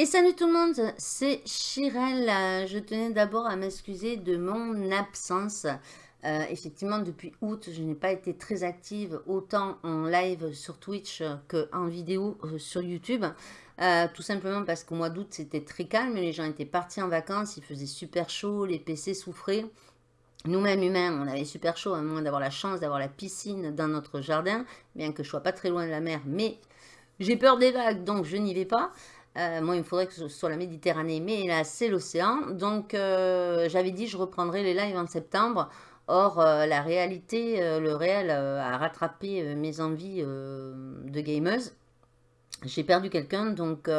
Et salut tout le monde, c'est Chirel. Je tenais d'abord à m'excuser de mon absence. Euh, effectivement, depuis août, je n'ai pas été très active autant en live sur Twitch qu'en vidéo euh, sur YouTube. Euh, tout simplement parce qu'au mois d'août, c'était très calme. Les gens étaient partis en vacances, il faisait super chaud, les PC souffraient. Nous-mêmes humains, on avait super chaud à moment d'avoir la chance d'avoir la piscine dans notre jardin, bien que je sois pas très loin de la mer, mais j'ai peur des vagues, donc je n'y vais pas. Euh, moi, il me faudrait que ce soit la Méditerranée, mais là, c'est l'océan. Donc, euh, j'avais dit, je reprendrai les lives en septembre. Or, euh, la réalité, le réel a rattrapé mes envies de gameuse. J'ai perdu quelqu'un, donc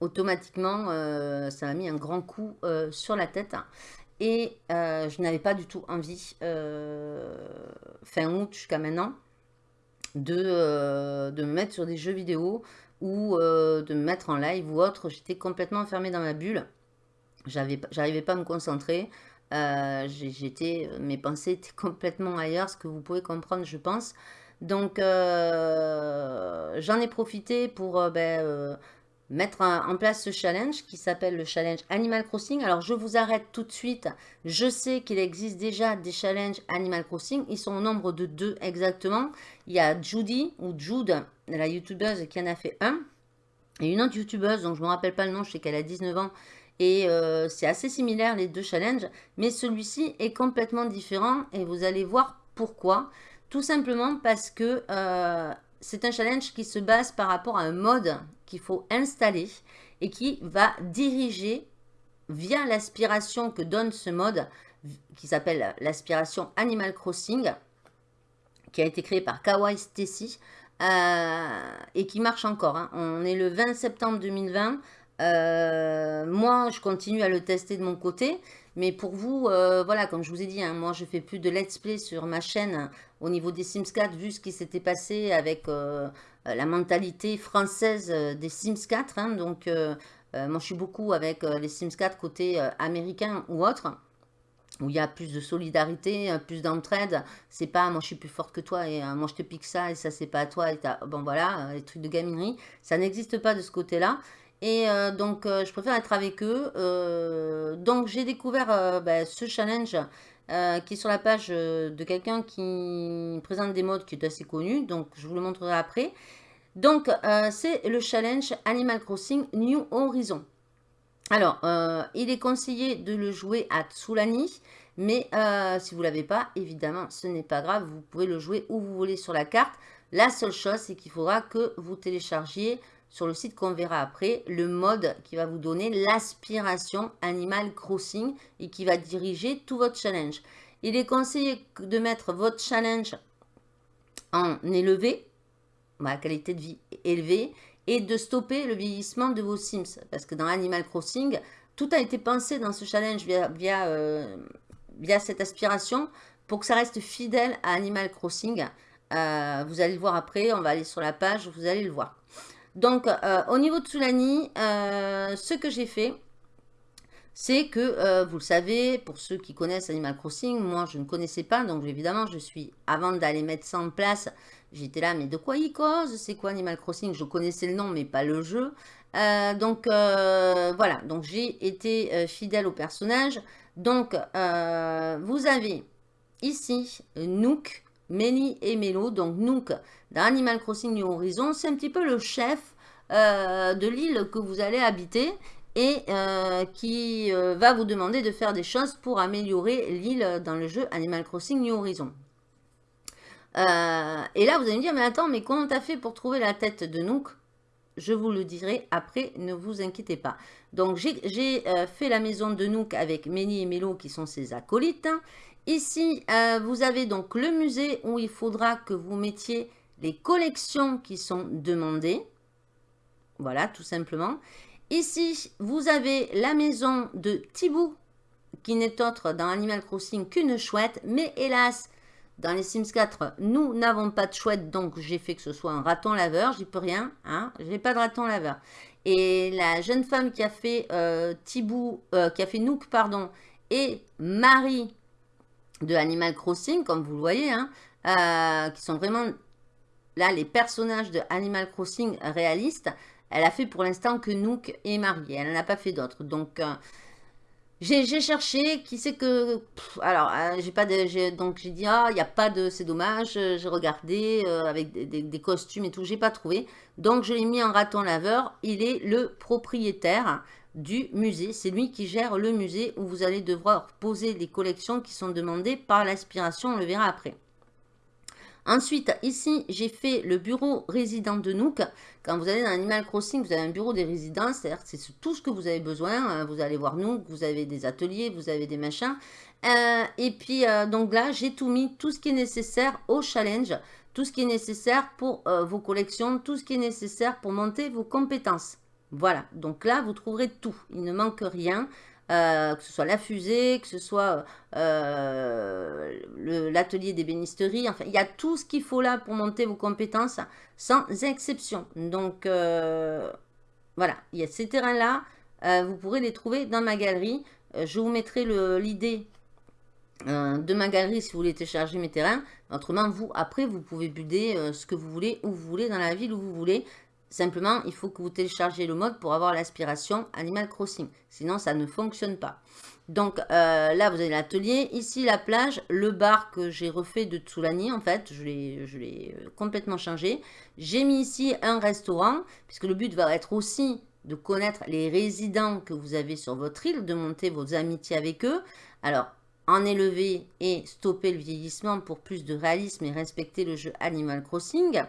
automatiquement, ça m'a mis un grand coup sur la tête. Et je n'avais pas du tout envie, fin août jusqu'à maintenant, de, de me mettre sur des jeux vidéo ou euh, de me mettre en live ou autre. J'étais complètement enfermée dans ma bulle. J'arrivais pas à me concentrer. Euh, j'étais, mes pensées étaient complètement ailleurs, ce que vous pouvez comprendre, je pense. Donc, euh, j'en ai profité pour ben, mettre en place ce challenge qui s'appelle le challenge Animal Crossing. Alors, je vous arrête tout de suite. Je sais qu'il existe déjà des challenges Animal Crossing. Ils sont au nombre de deux exactement. Il y a Judy ou Jude, la youtubeuse qui en a fait un. Et une autre youtubeuse, dont je ne me rappelle pas le nom, je sais qu'elle a 19 ans. Et euh, c'est assez similaire les deux challenges. Mais celui-ci est complètement différent et vous allez voir pourquoi. Tout simplement parce que euh, c'est un challenge qui se base par rapport à un mode qu'il faut installer et qui va diriger via l'aspiration que donne ce mode qui s'appelle l'aspiration Animal Crossing qui a été créé par Kawaii Stacy et qui marche encore. Hein. On est le 20 septembre 2020. Euh, moi, je continue à le tester de mon côté. Mais pour vous, euh, voilà, comme je vous ai dit, hein, moi, je fais plus de let's play sur ma chaîne au niveau des Sims 4, vu ce qui s'était passé avec la mentalité française des Sims 4. Hein. donc, moi, je suis beaucoup avec les Sims 4 côté américain ou autre où il y a plus de solidarité, euh, plus d'entraide. C'est pas moi je suis plus forte que toi et euh, moi je te pique ça et ça c'est pas à toi. Et bon voilà, euh, les trucs de gaminerie, ça n'existe pas de ce côté-là. Et donc je préfère être avec eux. donc j'ai découvert ben, ce challenge qui est sur la page de quelqu'un qui présente des modes qui est assez connu. Donc je vous le montrerai après. Donc c'est le challenge Animal Crossing New Horizon. Alors, euh, il est conseillé de le jouer à Tsulani, mais euh, si vous ne l'avez pas, évidemment, ce n'est pas grave. Vous pouvez le jouer où vous voulez sur la carte. La seule chose, c'est qu'il faudra que vous téléchargiez sur le site qu'on verra après, le mode qui va vous donner l'aspiration Animal Crossing et qui va diriger tout votre challenge. Il est conseillé de mettre votre challenge en élevé, la qualité de vie élevée, et de stopper le vieillissement de vos Sims. Parce que dans Animal Crossing, tout a été pensé dans ce challenge via, via, euh, cette aspiration pour que ça reste fidèle à Animal Crossing. Euh, vous allez le voir après, on va aller sur la page, vous allez le voir. Donc, euh, au niveau de Sulani, ce que j'ai fait, c'est que, vous le savez, pour ceux qui connaissent Animal Crossing, moi je ne connaissais pas, donc évidemment je suis, avant d'aller mettre ça en place, J'étais là, mais de quoi il cause? C'est quoi Animal Crossing? Je connaissais le nom, mais pas le jeu. Euh, donc, euh, voilà. Donc, j'ai été euh, fidèle au personnage. Donc, vous avez ici Nook, Melly et Melo. Donc, Nook, dans Animal Crossing New Horizon, c'est un petit peu le chef de l'île que vous allez habiter et qui va vous demander de faire des choses pour améliorer l'île dans le jeu Animal Crossing New Horizon. Euh, et là, vous allez me dire, mais attends, mais comment t'as fait pour trouver la tête de Nook Je vous le dirai après, ne vous inquiétez pas. Donc, j'ai euh, fait la maison de Nook avec Méni et Mélo qui sont ses acolytes. Ici, euh, vous avez donc le musée où il faudra que vous mettiez les collections qui sont demandées. Voilà, tout simplement. Ici, vous avez la maison de Thibou, qui n'est autre dans Animal Crossing qu'une chouette. Mais hélas, dans les Sims 4, nous n'avons pas de chouette, donc j'ai fait que ce soit un raton laveur. J'y peux rien, hein. J'ai pas de raton laveur. Et la jeune femme qui a fait euh, euh, qui a fait Nook, pardon, et Marie de Animal Crossing, comme vous le voyez, hein, euh, qui sont vraiment là les personnages de Animal Crossing réalistes. Elle a fait pour l'instant que Nook et Marie. Elle n'en a pas fait d'autres. Donc, j'ai cherché, qui sait que... alors, j'ai pas de... Donc, j'ai dit, ah, il n'y a pas de... C'est dommage. J'ai regardé avec des, des, costumes et tout. J'ai pas trouvé. Donc, je l'ai mis en raton laveur. Il est le propriétaire du musée. C'est lui qui gère le musée où vous allez devoir poser les collections qui sont demandées par l'aspiration. On le verra après. Ensuite, ici, j'ai fait le bureau résident de Nook. Quand vous allez dans Animal Crossing, vous avez un bureau des résidents, c'est-à-dire c'est tout ce que vous avez besoin. Hein. Vous allez voir Nook, vous avez des ateliers, vous avez des machins. Euh, et puis, euh, donc là, j'ai tout mis, tout ce qui est nécessaire au challenge, tout ce qui est nécessaire pour euh, vos collections, tout ce qui est nécessaire pour monter vos compétences. Voilà, donc là, vous trouverez tout. Il ne manque rien. Euh, que ce soit la fusée, que ce soit euh, l'atelier d'ébénisterie. Enfin, il y a tout ce qu'il faut là pour monter vos compétences, sans exception. Donc, euh, voilà, il y a ces terrains-là. vous pourrez les trouver dans ma galerie. je vous mettrai l'idée de ma galerie si vous voulez télécharger mes terrains. Autrement, vous, après, vous pouvez buder ce que vous voulez, où vous voulez, dans la ville où vous voulez. Simplement, il faut que vous téléchargez le mode pour avoir l'aspiration Animal Crossing. Sinon, ça ne fonctionne pas. Donc euh, là, vous avez l'atelier. Ici, la plage. Le bar que j'ai refait de Tsoulani, en fait. Je l'ai euh, complètement changé. J'ai mis ici un restaurant, puisque le but va être aussi de connaître les résidents que vous avez sur votre île, de monter vos amitiés avec eux. Alors, en élever et stopper le vieillissement pour plus de réalisme et respecter le jeu Animal Crossing.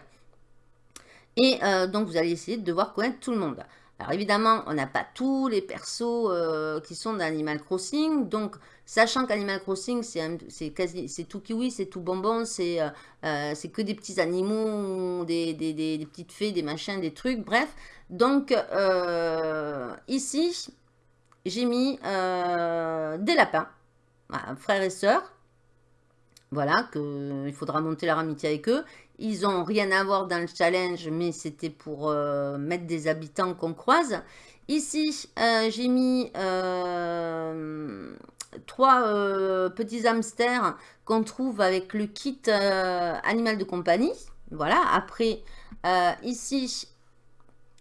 Et euh, donc, vous allez essayer de devoir connaître tout le monde. Alors, évidemment, on n'a pas tous les persos euh, qui sont dans Animal Crossing. Donc, sachant qu'Animal Crossing, c'est tout kiwi, c'est tout bonbon, c'est euh, que des petits animaux, des, des, petites fées, des machins, des trucs, bref. Donc, ici, j'ai mis des lapins, frères et sœurs. Voilà, qu'il faudra monter leur amitié avec eux. Ils n'ont rien à voir dans le challenge, mais c'était pour euh, mettre des habitants qu'on croise. Ici, euh, j'ai mis euh, trois petits hamsters qu'on trouve avec le kit animal de compagnie. Voilà, après, ici,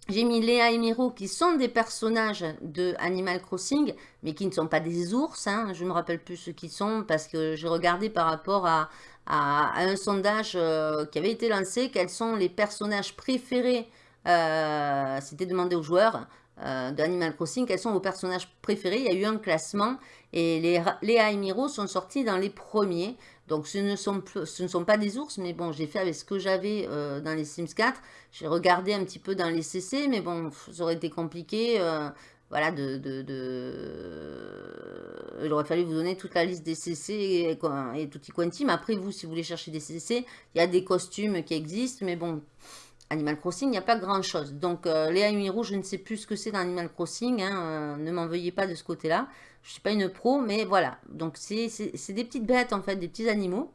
j'ai mis Léa et Miro qui sont des personnages de Animal Crossing, mais qui ne sont pas des ours. Hein. Je ne me rappelle plus ce qu'ils sont parce que j'ai regardé par rapport à, un sondage euh, qui avait été lancé. Quels sont les personnages préférés euh, C'était demandé aux joueurs euh, d'Animal Crossing. Quels sont vos personnages préférés? Il y a eu un classement et les, Léa sont sortis dans les premiers. Donc ce ne, sont, ce ne sont pas des ours, mais bon, j'ai fait avec ce que j'avais euh, dans les Sims 4. J'ai regardé un petit peu dans les CC, mais bon, ça aurait été compliqué. Voilà, de, Il aurait fallu vous donner toute la liste des CC et, et tutti quanti. Mais après, vous, si vous voulez chercher des CC, il y a des costumes qui existent, mais bon... Animal Crossing, il n'y a pas grand-chose. Donc, euh, Léa Miro, je ne sais plus ce que c'est dans Animal Crossing. Hein, ne m'en veuillez pas de ce côté-là. Je ne suis pas une pro, mais voilà. Donc, c'est des petites bêtes, en fait, des petits animaux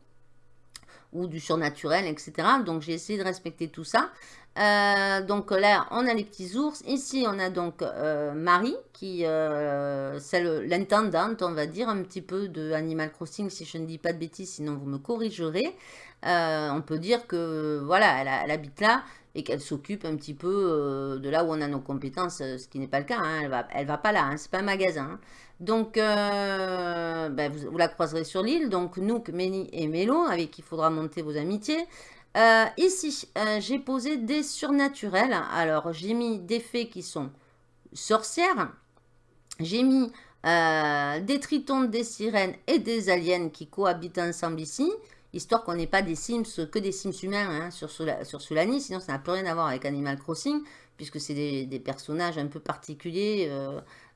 ou du surnaturel, etc. Donc, j'ai essayé de respecter tout ça. Euh, donc là, on a les petits ours. Ici, on a donc euh, Marie, qui euh, c'est l'intendante, on va dire, un petit peu de Animal Crossing, si je ne dis pas de bêtises, sinon vous me corrigerez. on peut dire que, voilà, elle, habite là et qu'elle s'occupe un petit peu de là où on a nos compétences, ce qui n'est pas le cas. Hein. elle va, elle va pas là, hein. c'est pas un magasin. Hein. Donc, euh, ben, vous, la croiserez sur l'île. Donc, Nook, Méni et Mélo, avec qui il faudra monter vos amitiés. Euh, ici, euh, j'ai posé des surnaturels. Alors, j'ai mis des fées qui sont sorcières. J'ai mis des tritons, des sirènes et des aliens qui cohabitent ensemble ici. Histoire qu'on n'ait pas des Sims, que des Sims humains hein, sur, sur Solani. Sinon, ça n'a plus rien à voir avec Animal Crossing. Puisque c'est des, des, personnages un peu particuliers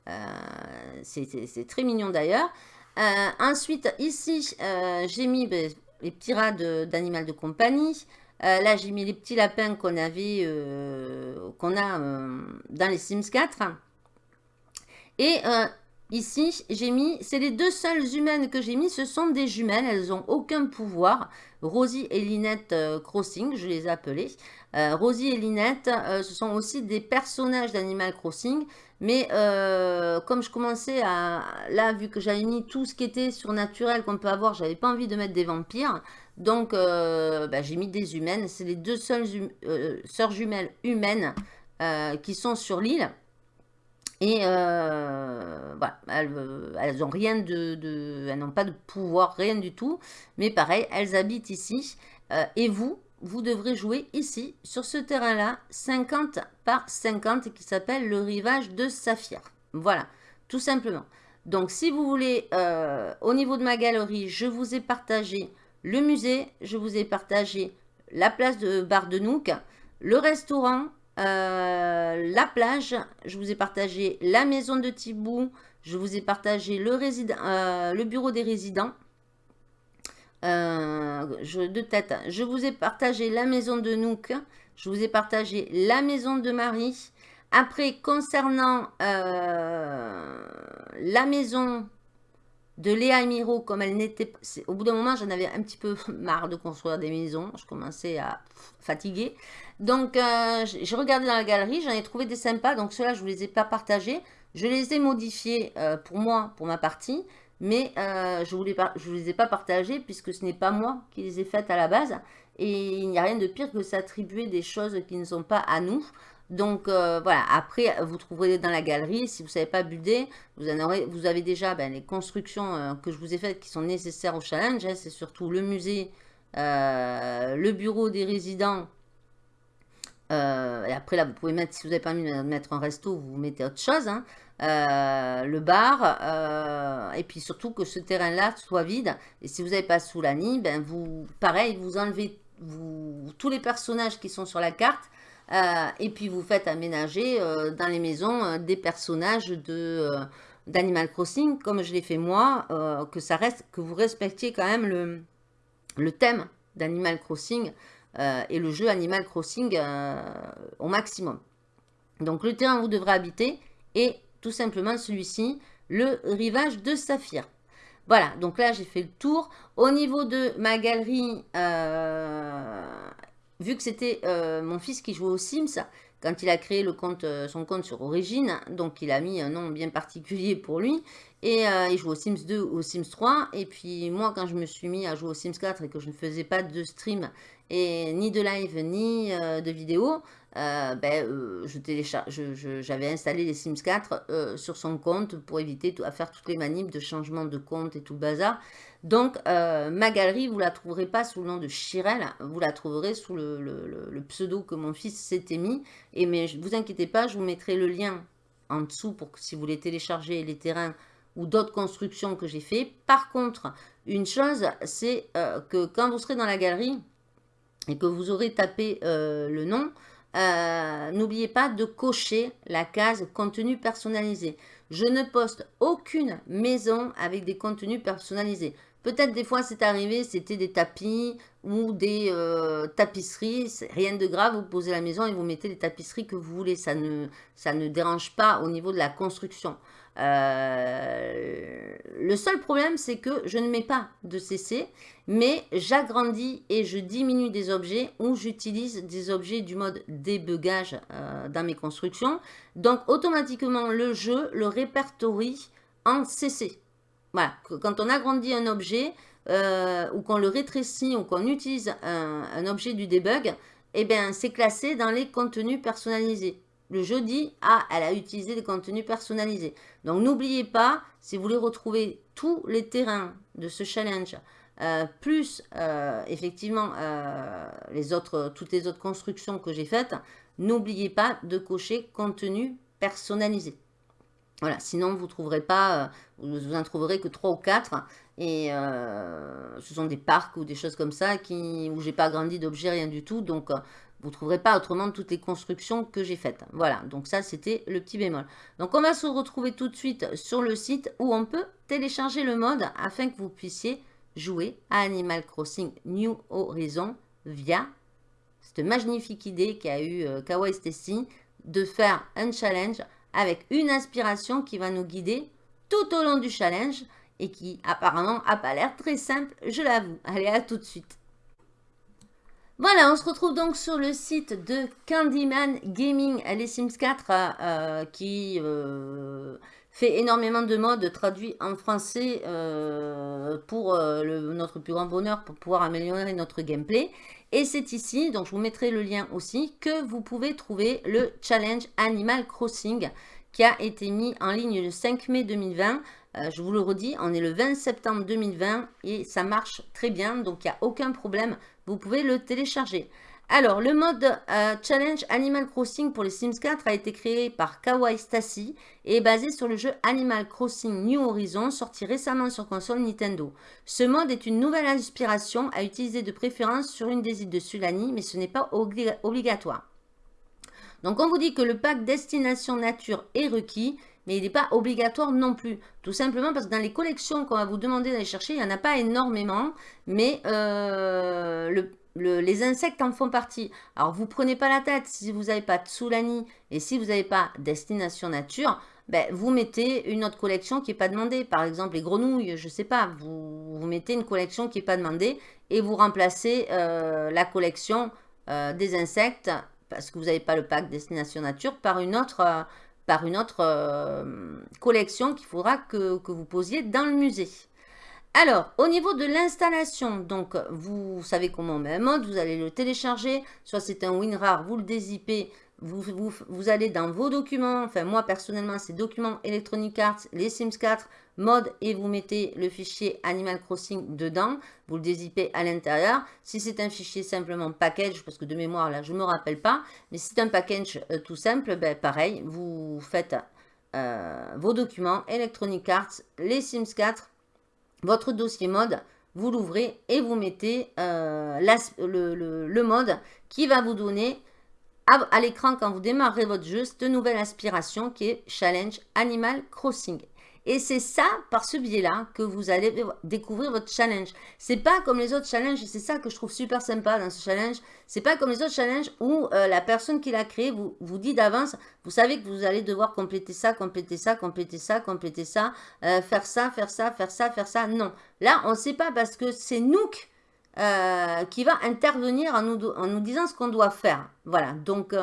euh, c'est très mignon d'ailleurs. Euh, ensuite, ici, euh, j'ai mis ben, les petits rats d'animal de, compagnie. là, j'ai mis les petits lapins qu'on avait, qu'on a dans les Sims 4. Et ici, j'ai mis, c'est les deux seules humaines que j'ai mis, ce sont des jumelles, elles n'ont aucun pouvoir. Rosie et Linette Crossing, je les ai appelées. Rosie et Linette, ce sont aussi des personnages d'Animal Crossing, mais euh, comme je commençais à... Là, vu que j'avais mis tout ce qui était surnaturel qu'on peut avoir, j'avais pas envie de mettre des vampires. Donc, euh, bah, j'ai mis des humaines. C'est les deux seules hum, euh, sœurs jumelles humaines qui sont sur l'île. Et voilà, elles, n'ont rien de, elles n'ont pas de pouvoir, rien du tout. Mais pareil, elles habitent ici. et vous, vous devrez jouer ici, sur ce terrain-là, 50 par 50, qui s'appelle le rivage de Saphir. Voilà, tout simplement. Donc, si vous voulez, euh, au niveau de ma galerie, je vous ai partagé le musée, je vous ai partagé la place de Bar de le restaurant, euh, la plage, je vous ai partagé la maison de Thibou, je vous ai partagé le, euh, bureau des résidents, je, de tête, je vous ai partagé la maison de Nook, je vous ai partagé la maison de Marie, après, concernant euh, la maison de Léa Miro, comme elle n'était pas... Au bout d'un moment, j'en avais un petit peu marre de construire des maisons. Je commençais à fatiguer. Donc, euh, j'ai regardé dans la galerie, j'en ai trouvé des sympas. Donc, ceux-là, je ne vous les ai pas partagés. Je les ai modifiés euh, pour moi, pour ma partie. Mais je ne vous les ai pas partagés puisque ce n'est pas moi qui les ai faites à la base. Et il n'y a rien de pire que s'attribuer des choses qui ne sont pas à nous. Donc euh, voilà, après vous trouverez dans la galerie, si vous ne savez pas builder, vous, aurez, avez déjà ben, les constructions euh, que je vous ai faites qui sont nécessaires au challenge. Hein. C'est surtout le musée, euh, le bureau des résidents. et après là, vous pouvez mettre, si vous n'avez pas envie de mettre un resto, vous mettez autre chose. Hein. le bar, et puis surtout que ce terrain-là soit vide. Et si vous n'avez pas sous ben vous, pareil, vous enlevez tous les personnages qui sont sur la carte euh, et puis vous faites aménager euh, dans les maisons euh, des personnages d'Animal Crossing, comme je l'ai fait moi, que ça reste, que vous respectiez quand même le, le thème d'Animal Crossing et le jeu Animal Crossing au maximum. Donc le terrain où vous devrez habiter est tout simplement celui-ci, le rivage de Saphir. Voilà, donc là j'ai fait le tour. Au niveau de ma galerie, vu que c'était euh, mon fils qui jouait aux Sims, quand il a créé euh, son compte sur Origine, donc il a mis un nom bien particulier pour lui, et euh, il joue aux Sims 2 ou aux Sims 3, et puis moi quand je me suis mis à jouer aux Sims 4 et que je ne faisais pas de stream, et ni de live, ni de vidéo, ben, j'avais installé les Sims 4 sur son compte pour éviter à faire toutes les manips de changement de compte et tout le bazar. Donc, euh, ma galerie, vous la trouverez pas sous le nom de Chirel, vous la trouverez sous le, pseudo que mon fils s'était mis. Et mais ne vous inquiétez pas, je vous mettrai le lien en dessous pour que si vous voulez télécharger les terrains ou d'autres constructions que j'ai fait. Par contre, une chose, c'est euh, que quand vous serez dans la galerie et que vous aurez tapé euh, le nom, n'oubliez pas de cocher la case contenu personnalisé. Je ne poste aucune maison avec des contenus personnalisés. Peut-être des fois c'est arrivé, c'était des tapis ou des euh, tapisseries. Rien de grave, vous posez la maison et vous mettez les tapisseries que vous voulez. Ça ne, ça ne dérange pas au niveau de la construction. Euh, le seul problème, c'est que je ne mets pas de CC, mais j'agrandis et je diminue des objets ou j'utilise des objets du mode débugage euh, dans mes constructions. Donc, automatiquement, le jeu le répertorie en CC. Voilà, quand on agrandit un objet euh, ou qu'on le rétrécit ou qu'on utilise un, objet du debug, eh bien, c'est classé dans les contenus personnalisés. Le jeu dit, ah, elle a utilisé des contenus personnalisés. Donc, n'oubliez pas, si vous voulez retrouver tous les terrains de ce challenge, euh, plus euh, effectivement toutes les autres constructions que j'ai faites, n'oubliez pas de cocher contenu personnalisé. Voilà, sinon vous trouverez pas, euh, vous, en trouverez que 3 ou 4. Et euh, ce sont des parcs ou des choses comme ça qui, où j'ai pas agrandi d'objets, rien du tout. Donc euh, vous ne trouverez pas autrement toutes les constructions que j'ai faites. Voilà, donc ça c'était le petit bémol. Donc on va se retrouver tout de suite sur le site où on peut télécharger le mode afin que vous puissiez jouer à Animal Crossing New Horizon via cette magnifique idée qu'a eu Kawaii Stacy de faire un challenge avec une inspiration qui va nous guider tout au long du challenge et qui apparemment n'a pas l'air très simple, je l'avoue. Allez, à tout de suite. Voilà, on se retrouve donc sur le site de Candyman Gaming, les Sims 4, euh, qui euh, fait énormément de modes traduits en français euh, pour notre plus grand bonheur, pour pouvoir améliorer notre gameplay. Et c'est ici, donc je vous mettrai le lien aussi, que vous pouvez trouver le challenge Animal Crossing qui a été mis en ligne le 5 mai 2020. Euh, je vous le redis, on est le 20 septembre 2020 et ça marche très bien, donc il n'y a aucun problème. Vous pouvez le télécharger. Alors, le mode euh, Challenge Animal Crossing pour les Sims 4 a été créé par Kawaii Stacy et est basé sur le jeu Animal Crossing New Horizons sorti récemment sur console Nintendo. Ce mode est une nouvelle inspiration à utiliser de préférence sur une des îles de Sulani, mais ce n'est pas obligatoire. Donc, on vous dit que le pack Destination Nature est requis, mais il n'est pas obligatoire non plus. Tout simplement parce que dans les collections qu'on va vous demander d'aller chercher, il n'y en a pas énormément, mais euh, le les insectes en font partie. Alors, vous prenez pas la tête. Si vous n'avez pas Tsulani et si vous n'avez pas Destination Nature, ben, vous mettez une autre collection qui n'est pas demandée. Par exemple, les grenouilles, je ne sais pas. Vous, mettez une collection qui n'est pas demandée et vous remplacez euh, la collection euh, des insectes parce que vous n'avez pas le pack Destination Nature par une autre, euh, collection qu'il faudra que vous posiez dans le musée. Alors, au niveau de l'installation, donc vous savez comment on met un mode, vous allez le télécharger, soit c'est un WinRAR, vous le dézippez, vous, allez dans vos documents, enfin moi personnellement c'est documents Electronic Arts, les Sims 4, mode et vous mettez le fichier Animal Crossing dedans, vous le dézippez à l'intérieur. Si c'est un fichier simplement package, parce que de mémoire là je ne me rappelle pas, mais si c'est un package euh, tout simple, ben, pareil, vous faites euh, vos documents Electronic Arts, les Sims 4, votre dossier mode, vous l'ouvrez et vous mettez euh, le, mode qui va vous donner à, l'écran quand vous démarrez votre jeu cette nouvelle aspiration qui est Challenge Animal Crossing. Et c'est ça, par ce biais-là, que vous allez découvrir votre challenge. C'est pas comme les autres challenges, c'est ça que je trouve super sympa dans ce challenge. C'est pas comme les autres challenges où euh, la personne qui l'a créé vous, vous dit d'avance, vous savez que vous allez devoir compléter ça, compléter ça, compléter ça, compléter ça, euh, faire ça, faire ça, faire ça, faire ça. Non. Là, on ne sait pas parce que c'est Nook euh, qui va intervenir en nous disant ce qu'on doit faire. Voilà. Donc,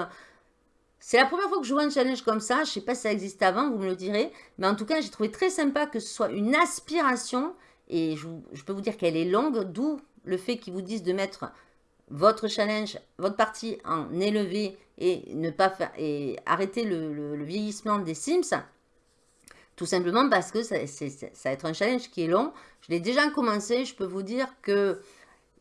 c'est la première fois que je vois un challenge comme ça. Je ne sais pas si ça existe avant, vous me le direz. Mais en tout cas, j'ai trouvé très sympa que ce soit une aspiration. Et je, peux vous dire qu'elle est longue, d'où le fait qu'ils vous disent de mettre votre challenge, votre partie en élevé et ne pas et arrêter le, vieillissement des Sims. Tout simplement parce que ça, va être un challenge qui est long. Je l'ai déjà commencé. Je peux vous dire que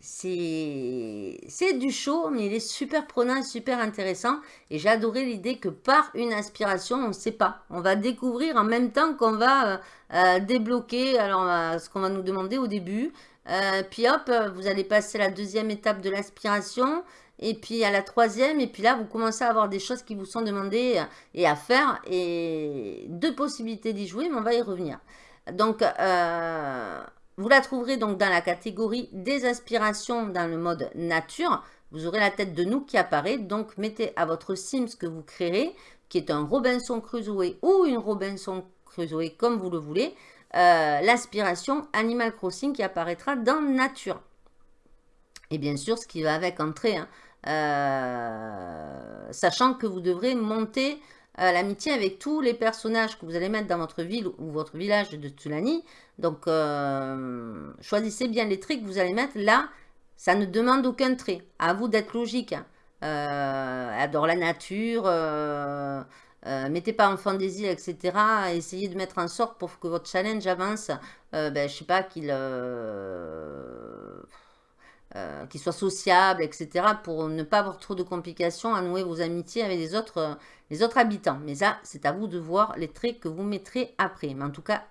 c'est du chaud, mais il est super prenant super intéressant. Et j'ai adoré l'idée que par une aspiration, on ne sait pas. On va découvrir en même temps qu'on va euh, euh, débloquer alors, euh, ce qu'on va nous demander au début. puis hop, vous allez passer la deuxième étape de l'aspiration. Et puis à la troisième, et puis là, vous commencez à avoir des choses qui vous sont demandées et à faire. Et deux possibilités d'y jouer, mais on va y revenir. Donc, vous la trouverez donc dans la catégorie des aspirations dans le mode nature. Vous aurez la tête de nous qui apparaît. Donc, mettez à votre Sims que vous créerez, qui est un Robinson Crusoe ou une Robinson Crusoe, comme vous le voulez, euh, l'aspiration Animal Crossing qui apparaîtra dans nature. Et bien sûr, ce qui va avec entrer, hein, euh, sachant que vous devrez monter l'amitié avec tous les personnages que vous allez mettre dans votre ville ou votre village de Tulani. Donc, euh, choisissez bien les traits que vous allez mettre. Là, ça ne demande aucun trait. À vous d'être logique. Euh, adore la nature. Euh, mettez pas enfant des îles, etc. Essayez de mettre en sorte pour que votre challenge avance. ben, je sais pas, qu'il euh, qui soit sociable, etc. pour ne pas avoir trop de complications à nouer vos amitiés avec les autres, euh, les autres habitants. Mais ça, c'est à vous de voir les traits que vous mettrez après. Mais en tout cas,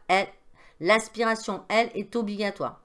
l'aspiration, elle, est obligatoire.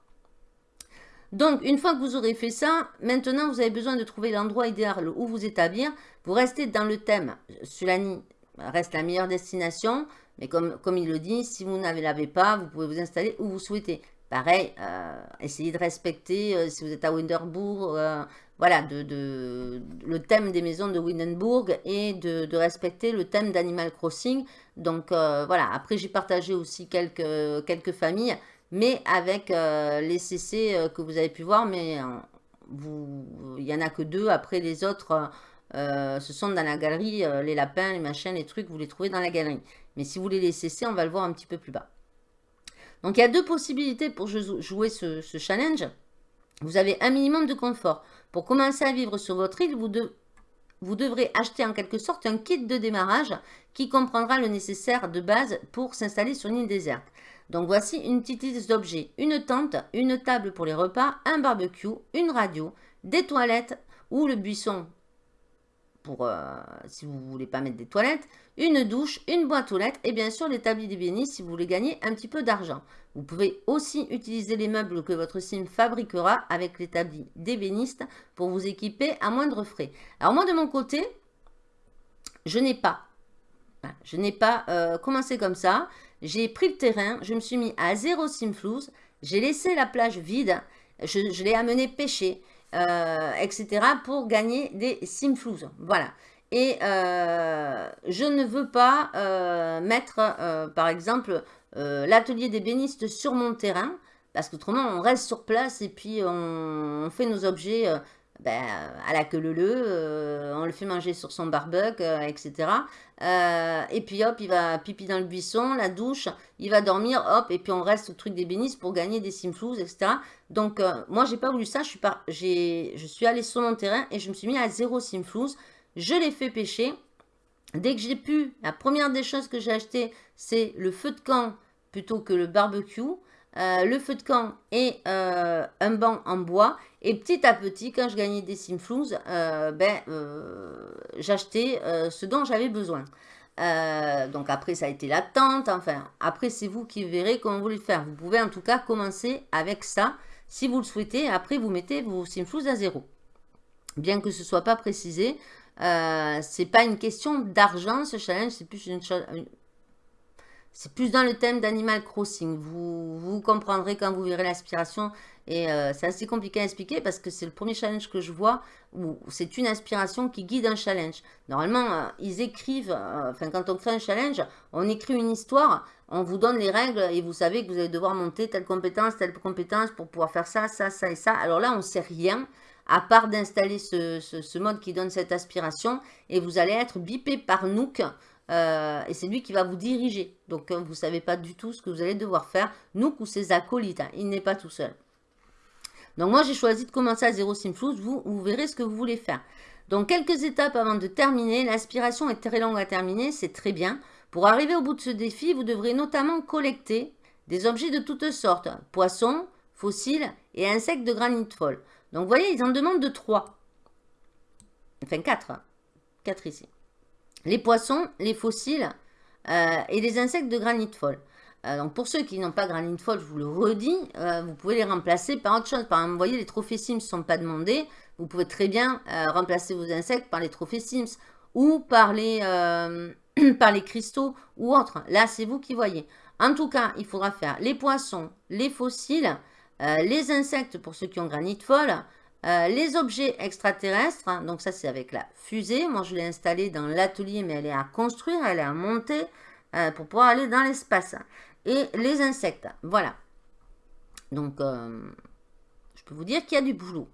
Donc, une fois que vous aurez fait ça, maintenant, vous avez besoin de trouver l'endroit idéal où vous établir. Vous restez dans le thème. Sulani reste la meilleure destination. Mais comme, il le dit, si vous n'avez l'avez pas, vous pouvez vous installer où vous souhaitez. Pareil, euh, essayez de respecter, euh, si vous êtes à Winterbourg, euh, voilà, de, le thème des maisons de Windenburg et de, respecter le thème d'Animal Crossing. Donc voilà, après j'ai partagé aussi quelques, familles, mais avec les CC que vous avez pu voir, mais il n'y en a que deux. Après les autres, ce sont dans la galerie, les lapins, les machins, les trucs, vous les trouvez dans la galerie. Mais si vous voulez les CC, on va le voir un petit peu plus bas. Donc, il y a deux possibilités pour jouer ce, challenge. vous avez un minimum de confort. Pour commencer à vivre sur votre île, vous, devrez acheter en quelque sorte un kit de démarrage qui comprendra le nécessaire de base pour s'installer sur une île déserte. Donc voici une petite liste d'objets. Une tente, une table pour les repas, un barbecue, une radio, des toilettes ou le buisson euh, si vous voulez pas mettre des toilettes, une douche, une boîte aux lettres et bien sûr l'établi d'ébéniste si vous voulez gagner un petit peu d'argent. Vous pouvez aussi utiliser les meubles que votre sim fabriquera avec l'établi d'ébéniste pour vous équiper à moindre frais. Alors moi de mon côté, je n'ai pas, je n'ai pas euh, commencé comme ça. J'ai pris le terrain, je me suis mis à zéro simflouz, j'ai laissé la plage vide, je l'ai amené pêcher. Euh, etc. pour gagner des simflouz. Voilà. Et euh, je ne veux pas euh, mettre, par exemple, l'atelier d'ébéniste sur mon terrain, parce qu'autrement, on reste sur place et puis on fait nos objets ben, à la queue leu, euh, on le fait manger sur son barbecue, euh, etc. Euh, et puis hop, il va pipi dans le buisson, la douche, il va dormir, hop, et puis on reste au truc des bénisses pour gagner des simflouz, etc. Donc moi, j'ai pas voulu ça, je suis, pas, je suis allée sur mon terrain et je me suis mis à zéro simflouz. Je l'ai fait pêcher. Dès que j'ai pu, la première des choses que j'ai acheté, c'est le feu de camp plutôt que le barbecue. Euh, le feu de camp et euh, un banc en bois. Et petit à petit, quand je gagnais des simflouz, euh, ben, j'achetais ce dont j'avais besoin. donc après, ça a été la tente. Enfin, après, c'est vous qui verrez comment vous le faire. Vous pouvez en tout cas commencer avec ça si vous le souhaitez. Après, vous mettez vos simflouz à zéro. Bien que ce ne soit pas précisé, c'est pas une question d'argent ce challenge, c'est plus une, une, c'est plus dans le thème d'Animal Crossing. Vous, comprendrez quand vous verrez l'aspiration. Et euh, c'est assez compliqué à expliquer parce que c'est le premier challenge que je vois où c'est une aspiration qui guide un challenge. Normalement, euh, ils écrivent, euh, enfin quand on crée un challenge, on écrit une histoire, on vous donne les règles et vous savez que vous allez devoir monter telle compétence, telle compétence pour pouvoir faire ça, ça, ça et ça. Alors là, on ne sait rien à part d'installer ce, ce, mode qui donne cette aspiration et vous allez être bipé par Nook euh, et c'est lui qui va vous diriger. Donc, hein, vous ne savez pas du tout ce que vous allez devoir faire. Nous ou ses acolytes, hein, il n'est pas tout seul. Donc, moi, j'ai choisi de commencer à zéro simflouz. Vous, vous verrez ce que vous voulez faire. Donc, quelques étapes avant de terminer. L'aspiration est très longue à terminer, c'est très bien. Pour arriver au bout de ce défi, vous devrez notamment collecter des objets de toutes sortes. Poissons, fossiles et insectes de granit folle. Donc, vous voyez, ils en demandent de 3. Enfin, 4. 4 ici les poissons, les fossiles euh, et les insectes de granit folle. Euh, donc pour ceux qui n'ont pas granit folle, je vous le redis, euh, vous pouvez les remplacer par autre chose. Par exemple, vous voyez, les trophées Sims ne sont pas demandés. Vous pouvez très bien remplacer vos insectes par les trophées Sims ou par les, par les cristaux ou autres. Là, c'est vous qui voyez. En tout cas, il faudra faire les poissons, les fossiles, les insectes pour ceux qui ont granit folle, euh, les objets extraterrestres, hein, donc ça c'est avec la fusée. Moi je l'ai installée dans l'atelier, mais elle est à construire, elle est à monter euh, pour pouvoir aller dans l'espace. Et les insectes, voilà. Donc euh, je peux vous dire qu'il y a du boulot.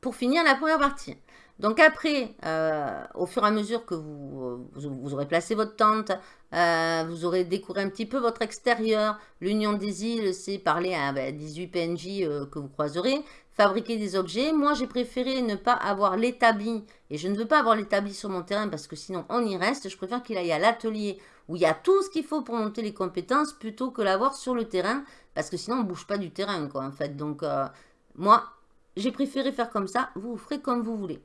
Pour finir la première partie. Donc après, au fur et à mesure que vous, aurez placé votre tente, vous aurez découvert un petit peu votre extérieur. L'Union des îles, c'est parler à 18 ben, PNJ que vous croiserez fabriquer des objets. Moi, j'ai préféré ne pas avoir l'établi, et je ne veux pas avoir l'établi sur mon terrain parce que sinon on y reste. Je préfère qu'il aille à l'atelier où il y a tout ce qu'il faut pour monter les compétences plutôt que l'avoir sur le terrain parce que sinon on ne bouge pas du terrain, quoi, en fait. Donc, euh, moi, j'ai préféré faire comme ça. Vous ferez comme vous voulez.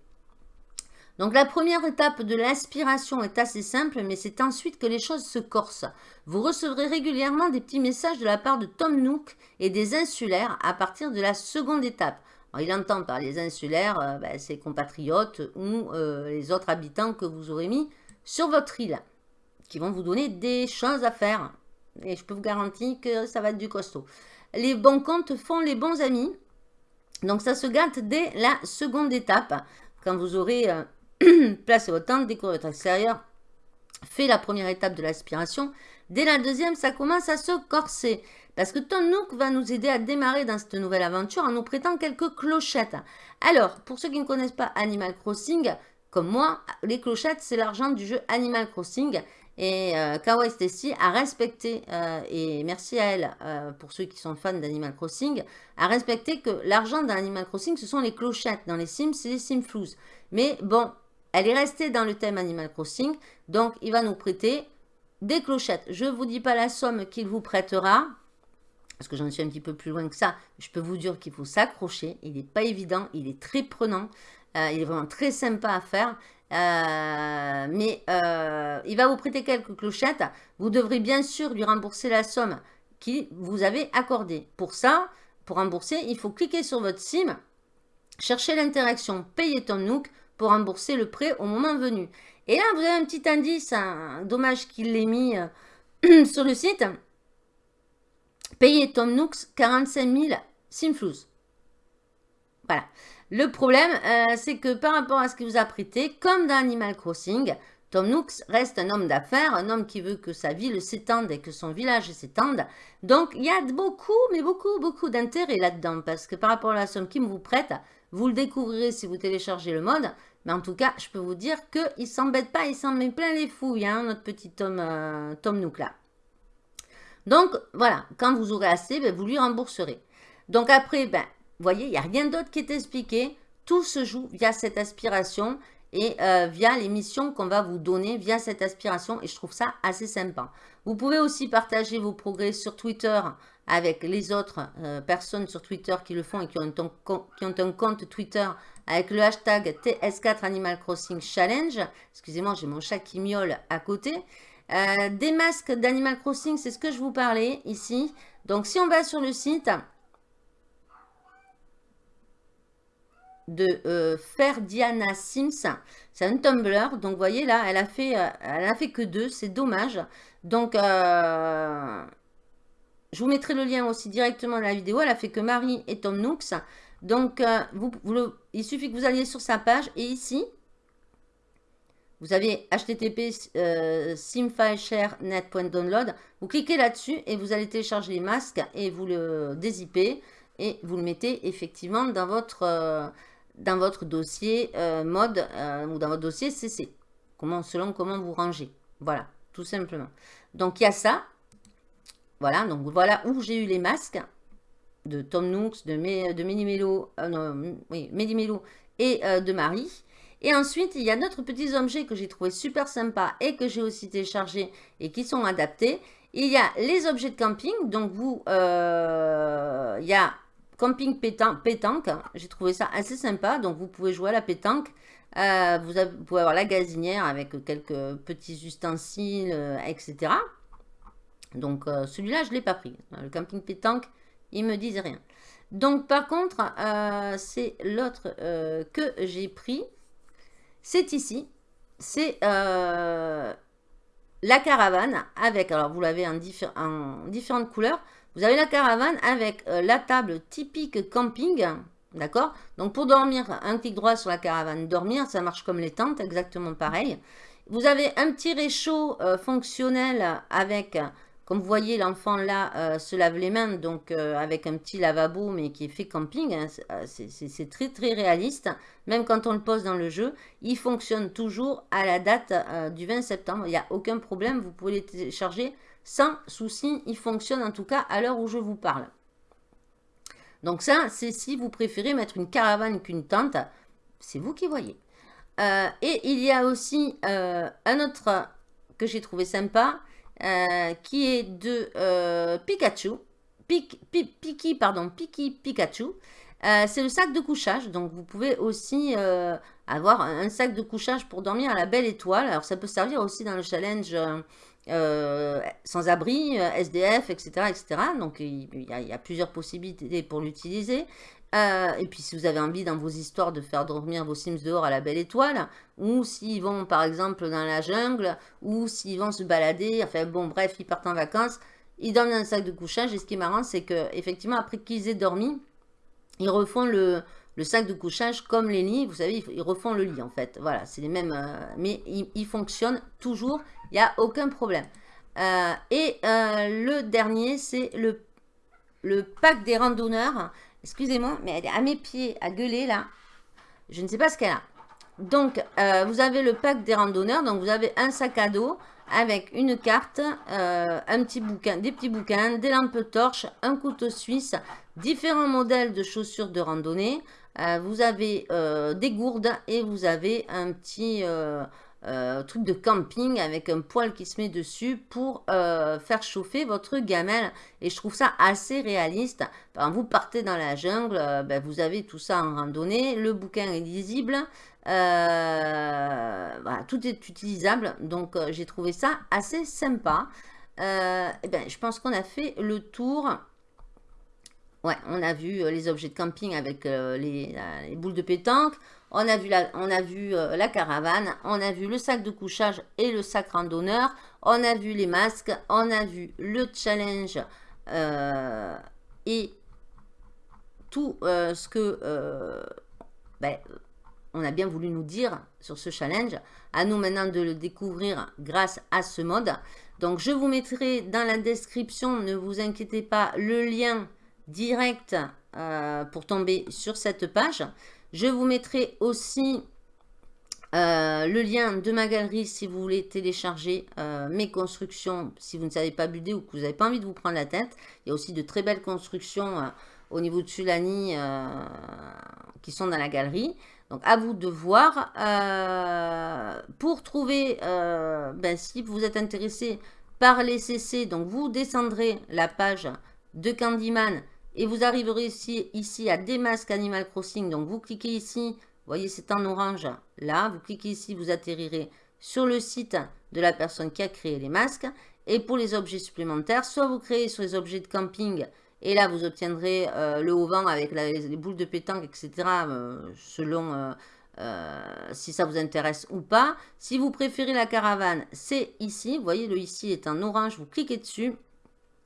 Donc la première étape de l'aspiration est assez simple, mais c'est ensuite que les choses se corsent. Vous recevrez régulièrement des petits messages de la part de Tom Nook et des insulaires à partir de la seconde étape. il entend par les insulaires euh, ben, ses compatriotes ou euh, les autres habitants que vous aurez mis sur votre île, qui vont vous donner des choses à faire. Et je peux vous garantir que ça va être du costaud. Les bons comptes font les bons amis. Donc ça se gâte dès la seconde étape, quand vous aurez... Euh, placez votre tente, décorez votre extérieur, fait la première étape de l'aspiration. Dès la deuxième, ça commence à se corser. Parce que Tom Nook va nous aider à démarrer dans cette nouvelle aventure en nous prêtant quelques clochettes. Alors, pour ceux qui ne connaissent pas Animal Crossing, comme moi, les clochettes, c'est l'argent du jeu Animal Crossing. Et euh, Kawaii Stacy a respecté, et merci à elle, pour ceux qui sont fans d'Animal Crossing, a respecté que l'argent dans Animal Crossing, ce sont les clochettes. Dans les Sims, c'est les Sims Floues. Mais bon, elle est restée dans le thème Animal Crossing, donc il va nous prêter des clochettes. Je ne vous dis pas la somme qu'il vous prêtera, parce que j'en suis un petit peu plus loin que ça. Je peux vous dire qu'il faut s'accrocher. Il n'est pas évident, il est très prenant. Euh, il est vraiment très sympa à faire. Euh, mais euh, il va vous prêter quelques clochettes. Vous devrez bien sûr lui rembourser la somme qu'il vous avez accordée. Pour ça, pour rembourser, il faut cliquer sur votre SIM, chercher l'interaction Payer Tom Nook pour rembourser le prêt au moment venu. Et là, vous avez un petit indice, dommage qu'il l'ait mis sur le site. Payer Tom Nooks 45 000 Simflouz. Voilà. Le problème, euh, c'est que par rapport à ce qu'il vous a prêté, comme dans Animal Crossing, Tom Nooks reste un homme d'affaires, un homme qui veut que sa ville s'étende et que son village s'étende. Donc, il y a beaucoup, mais beaucoup, beaucoup d'intérêt là-dedans. Parce que par rapport à la somme qu'il vous prête, vous le découvrirez si vous téléchargez le mode. Mais en tout cas, je peux vous dire qu'il ne s'embête pas, il s'en met plein les fouilles, hein, notre petit Tom, euh, Tom Nook là. Donc, voilà, quand vous aurez assez, ben, vous lui rembourserez. Donc après, ben, vous voyez, il n'y a rien d'autre qui est expliqué. Tout se joue via cette aspiration et euh, via les missions qu'on va vous donner via cette aspiration. Et je trouve ça assez sympa. Vous pouvez aussi partager vos progrès sur Twitter avec les autres euh, personnes sur Twitter qui le font et qui ont, un, compte Twitter avec le hashtag TS4 Animal Crossing Challenge. Excusez-moi, j'ai mon chat qui miaule à côté. Euh, des masques d'Animal Crossing, c'est ce que je vous parlais ici. Donc, si on va sur le site de euh, Ferdiana Sims, c'est un Tumblr. Donc, vous voyez là, elle a fait, euh, elle a fait que deux. C'est dommage. Donc, je vous mettrai le lien aussi directement dans la vidéo. Elle a fait que Marie et Tom Nooks. Donc, vous, il suffit que vous alliez sur sa page. Et ici, vous avez http euh, simfileshare.net.download. Vous cliquez là-dessus et vous allez télécharger les masques et vous le dézippez et vous le mettez effectivement dans votre, euh, dans votre dossier euh, mode euh, ou dans votre dossier CC. Comment, selon comment vous rangez. Voilà, tout simplement. Donc, il y a ça. Voilà, donc voilà où j'ai eu les masques de Tom Nooks, de, de Mélimelo, non, et de Marie. Et ensuite, il y a d'autres petits objets que j'ai trouvé super sympas et que j'ai aussi téléchargés et qui sont adaptés. Il y a les objets de camping. Donc, vous, euh, il y a camping pétanque. J'ai trouvé ça assez sympa. Donc, vous pouvez jouer à la pétanque. Euh, vous, pouvez avoir la gazinière avec quelques petits ustensiles, euh, etc. Donc, celui-là, je ne l'ai pas pris. Le camping pétanque, il ne me disait rien. Donc, par contre, c'est l'autre que j'ai pris c'est ici. C'est euh, la caravane avec, alors vous l'avez en, différentes couleurs. Vous avez la caravane avec euh, la table typique camping. D'accord? Donc pour dormir, un clic droit sur la caravane, dormir, ça marche comme les tentes, exactement pareil. Vous avez un petit réchaud euh, fonctionnel avec comme vous voyez, l'enfant là euh, se lave les mains, donc avec un petit lavabo, mais qui est fait camping. Hein, c'est très très réaliste. Même quand on le pose dans le jeu, il fonctionne toujours à la date du 20 septembre. Il n'y a aucun problème, vous pouvez les télécharger sans souci. Il fonctionne en tout cas à l'heure où je vous parle. Donc ça, c'est si vous préférez mettre une caravane qu'une tente. C'est vous qui voyez. et il y a aussi un autre que j'ai trouvé sympa. Euh, qui est de euh, Pikachu. Piki, pardon, Piki Pikachu. Euh, c'est le sac de couchage, donc vous pouvez aussi avoir un sac de couchage pour dormir à la belle étoile. Alors ça peut servir aussi dans le challenge sans abri, SDF, etc. etc. Donc il y, a, plusieurs possibilités pour l'utiliser. Euh, et puis si vous avez envie dans vos histoires de faire dormir vos Sims dehors à la belle étoile, ou s'ils vont par exemple dans la jungle, ou s'ils vont se balader, enfin bon bref, ils partent en vacances, ils dorment dans un sac de couchage. Et ce qui est marrant, c'est que effectivement après qu'ils aient dormi, ils refont le, sac de couchage comme les lits. Vous savez, ils refont le lit en fait. Voilà, c'est les mêmes, euh, mais ils, fonctionnent toujours, il n'y a aucun problème. Euh, et le dernier, c'est le, le pack des randonneurs. Excusez-moi, mais elle est à mes pieds, à gueuler là. Je ne sais pas ce qu'elle a. Donc, euh, vous avez le pack des randonneurs. Donc, vous avez un sac à dos avec une carte, euh, un petit bouquin, des petits bouquins, des lampes torches, un couteau suisse, différents modèles de chaussures de randonnée. Euh, vous avez des gourdes et vous avez un petit euh, truc de camping avec un poêle qui se met dessus pour euh, faire chauffer votre gamelle. Et je trouve ça assez réaliste. Quand vous partez dans la jungle, euh, ben, vous avez tout ça en randonnée. Le bouquin est lisible. Tout est utilisable. Donc j'ai trouvé ça assez sympa. et eh ben, je pense qu'on a fait le tour. Ouais, on a vu les objets de camping avec les, les boules de pétanque. On a vu, euh, la caravane, on a vu le sac de couchage et le sac randonneur, on a vu les masques, on a vu le challenge euh, et tout euh, ce que ben, on a bien voulu nous dire sur ce challenge. À nous maintenant de le découvrir grâce à ce mode. Donc je vous mettrai dans la description, ne vous inquiétez pas, le lien direct pour tomber sur cette page. Je vous mettrai aussi euh, le lien de ma galerie si vous voulez télécharger euh, mes constructions, si vous ne savez pas buder ou que vous n'avez pas envie de vous prendre la tête. Il y a aussi de très belles constructions euh, au niveau de Sulani qui sont dans la galerie. Donc à vous de voir. pour trouver, ben, si vous êtes intéressé par les CC, donc vous descendrez la page de Candyman et vous arriverez ici, ici à des masques Animal Crossing. Donc vous cliquez ici, vous voyez c'est en orange là. Vous cliquez ici, vous atterrirez sur le site de la personne qui a créé les masques. Et pour les objets supplémentaires, soit vous créez sur les objets de camping et là vous obtiendrez euh, le haut vent avec les, boules de pétanque, etc. Euh, selon euh, si ça vous intéresse ou pas. Si vous préférez la caravane, c'est ici. Vous voyez le ici est en orange, vous cliquez dessus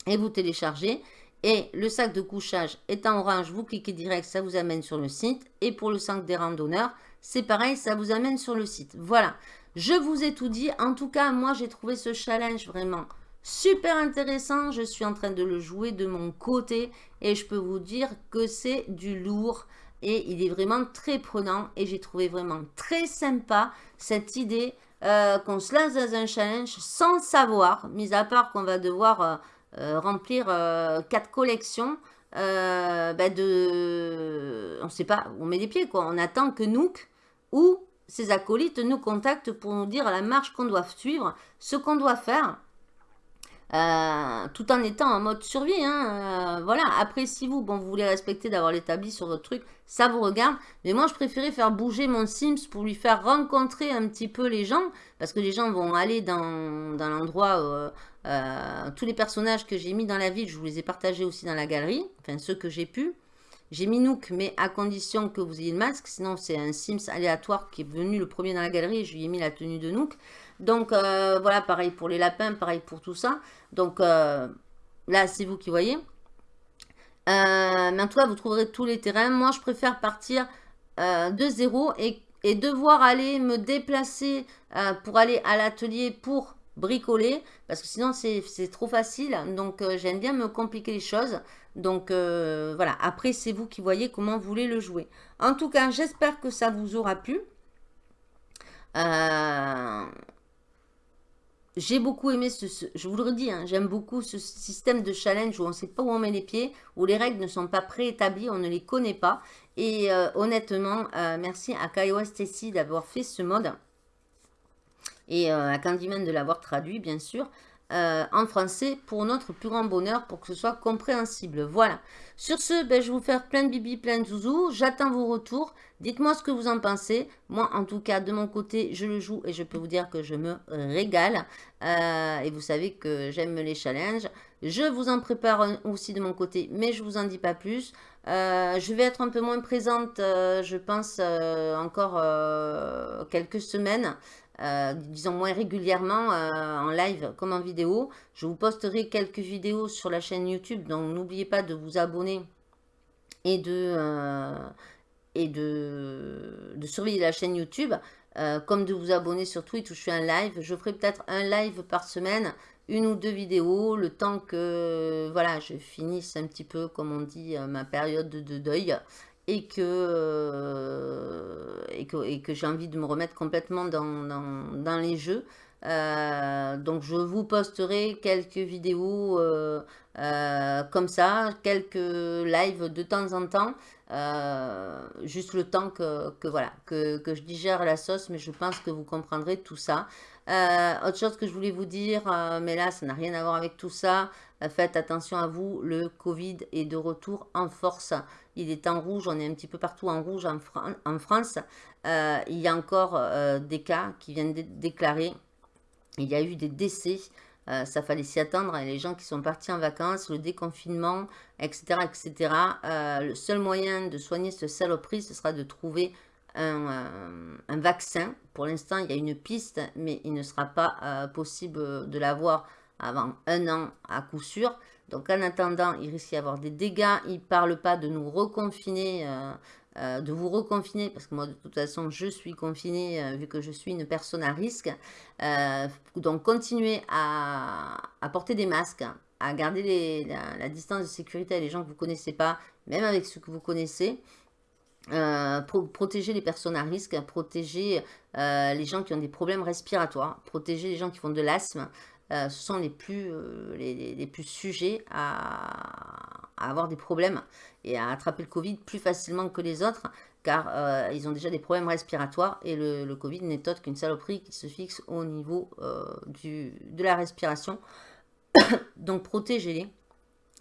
et vous téléchargez. Et le sac de couchage est en orange, vous cliquez direct, ça vous amène sur le site. Et pour le sac des randonneurs, c'est pareil, ça vous amène sur le site. Voilà, je vous ai tout dit. En tout cas, moi, j'ai trouvé ce challenge vraiment super intéressant. Je suis en train de le jouer de mon côté et je peux vous dire que c'est du lourd. Et il est vraiment très prenant et j'ai trouvé vraiment très sympa cette idée euh, qu'on se lance dans un challenge sans savoir, mis à part qu'on va devoir... Euh, remplir euh, quatre collections euh, bah, de... On ne sait pas, on met les pieds quoi. On attend que Nook ou ses acolytes nous contactent pour nous dire la marche qu'on doit suivre, ce qu'on doit faire. tout en étant en mode survie. Hein, voilà. Après, si vous, bon, vous voulez respecter d'avoir l'établi sur votre truc, ça vous regarde. Mais moi, je préférais faire bouger mon Sims pour lui faire rencontrer un petit peu les gens. Parce que les gens vont aller dans, dans l'endroit euh, tous les personnages que j'ai mis dans la ville, je vous les ai partagés aussi dans la galerie. Enfin, ceux que j'ai pu. J'ai mis Nook, mais à condition que vous ayez le masque. Sinon, c'est un Sims aléatoire qui est venu le premier dans la galerie. je lui ai mis la tenue de Nook. Donc, euh, voilà, pareil pour les lapins, pareil pour tout ça. Donc, euh, là, c'est vous qui voyez. mais en tout cas, vous trouverez tous les terrains. Moi, je préfère partir de zéro et, et, devoir aller me déplacer pour aller à l'atelier pour bricoler parce que sinon c'est trop facile. Donc euh, j'aime bien me compliquer les choses. Donc euh, voilà, après c'est vous qui voyez comment vous voulez le jouer. En tout cas, j'espère que ça vous aura plu. Euh, j'ai beaucoup aimé ce, je vous le redis, hein, j'aime beaucoup ce système de challenge où on sait pas où on met les pieds, où les règles ne sont pas préétablies, on ne les connaît pas. Et honnêtement, merci à Kaiwa Stacy d'avoir fait ce mode et euh, à Candyman de l'avoir traduit, bien sûr, euh, en français pour notre plus grand bonheur, pour que ce soit compréhensible. Voilà. Sur ce, ben, je vais vous faire plein de bibi, plein de zouzou. J'attends vos retours. Dites-moi ce que vous en pensez. Moi, en tout cas, de mon côté, je le joue et je peux vous dire que je me régale. Euh, et vous savez que j'aime les challenges. Je vous en prépare aussi de mon côté, mais je vous en dis pas plus. je vais être un peu moins présente, je pense, encore quelques semaines. Euh, disons moins régulièrement euh, en live comme en vidéo. Je vous posterai quelques vidéos sur la chaîne YouTube, donc n'oubliez pas de vous abonner et de, euh, et de, surveiller la chaîne YouTube, comme de vous abonner sur Twitch où je fais un live. Je ferai peut-être un live par semaine, une ou deux vidéos, le temps que voilà, je finisse un petit peu, comme on dit, ma période de deuil. Et que, et que, que j'ai envie de me remettre complètement dans, les jeux. donc je vous posterai quelques vidéos comme ça, quelques lives de temps en temps. juste le temps que, que voilà, que, je digère la sauce, mais je pense que vous comprendrez tout ça. Euh, autre chose que je voulais vous dire, euh, mais là, ça n'a rien à voir avec tout ça. Euh, faites attention à vous, le Covid est de retour en force. Il est en rouge, on est un petit peu partout en rouge en, France. il y a encore des cas qui viennent déclarer. Il y a eu des décès. ça fallait s'y attendre. les gens qui sont partis en vacances, le déconfinement, etc. etc. le seul moyen de soigner ce saloperie, ce sera de trouver un, vaccin. Pour l'instant, il y a une piste, mais il ne sera pas euh, possible de l'avoir avant un an à coup sûr. Donc en attendant, il risque d'y avoir des dégâts. Il ne parle pas de nous reconfiner, euh, euh, de vous reconfiner, parce que moi de toute façon je suis confinée vu que je suis une personne à risque. donc continuez à, porter des masques, à garder la, distance de sécurité avec les gens que vous ne connaissez pas, même avec ceux que vous connaissez. Euh, protéger les personnes à risque, protéger euh, les gens qui ont des problèmes respiratoires, protéger les gens qui font de l'asthme. Euh, ce sont les plus, les, plus sujets à, avoir des problèmes et à attraper le Covid plus facilement que les autres car ils ont déjà des problèmes respiratoires et le, le Covid n'est autre qu'une saloperie qui se fixe au niveau du, de la respiration. Donc protégez-les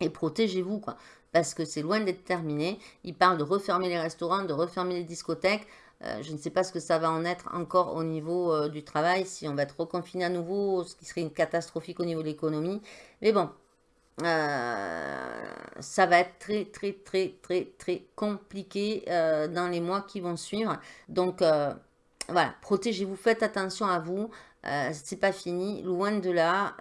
et protégez-vous quoi parce que c'est loin d'être terminé. Il parle de refermer les restaurants, de refermer les discothèques. Euh, je ne sais pas ce que ça va en être encore au niveau euh, du travail, si on va être reconfiné à nouveau, ce qui serait une catastrophique au niveau de l'économie. Mais bon, euh, ça va être très très très très très compliqué dans les mois qui vont suivre. Donc voilà, protégez-vous, faites attention à vous. c'est pas fini, loin de là.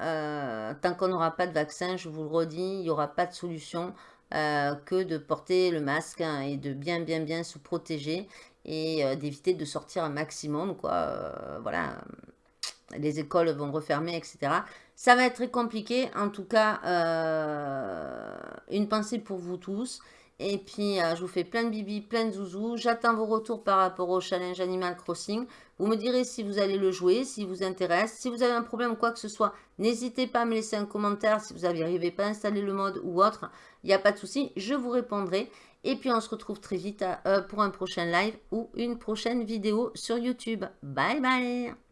tant qu'on n'aura pas de vaccin, je vous le redis, il n'y aura pas de solution. Euh, que de porter le masque hein, et de bien bien bien se protéger et euh, d'éviter de sortir un maximum quoi euh, voilà les écoles vont refermer etc ça va être très compliqué en tout cas une pensée pour vous tous et puis, je vous fais plein de bibi, plein de zouzous. J'attends vos retours par rapport au challenge Animal Crossing. Vous me direz si vous allez le jouer, si vous intéresse. Si vous avez un problème quoi que ce soit, n'hésitez pas à me laisser un commentaire si vous n'arrivez pas à installer le mode ou autre. Il n'y a pas de souci, je vous répondrai. Et puis, on se retrouve très vite euh, pour un prochain live ou une prochaine vidéo sur YouTube. Bye bye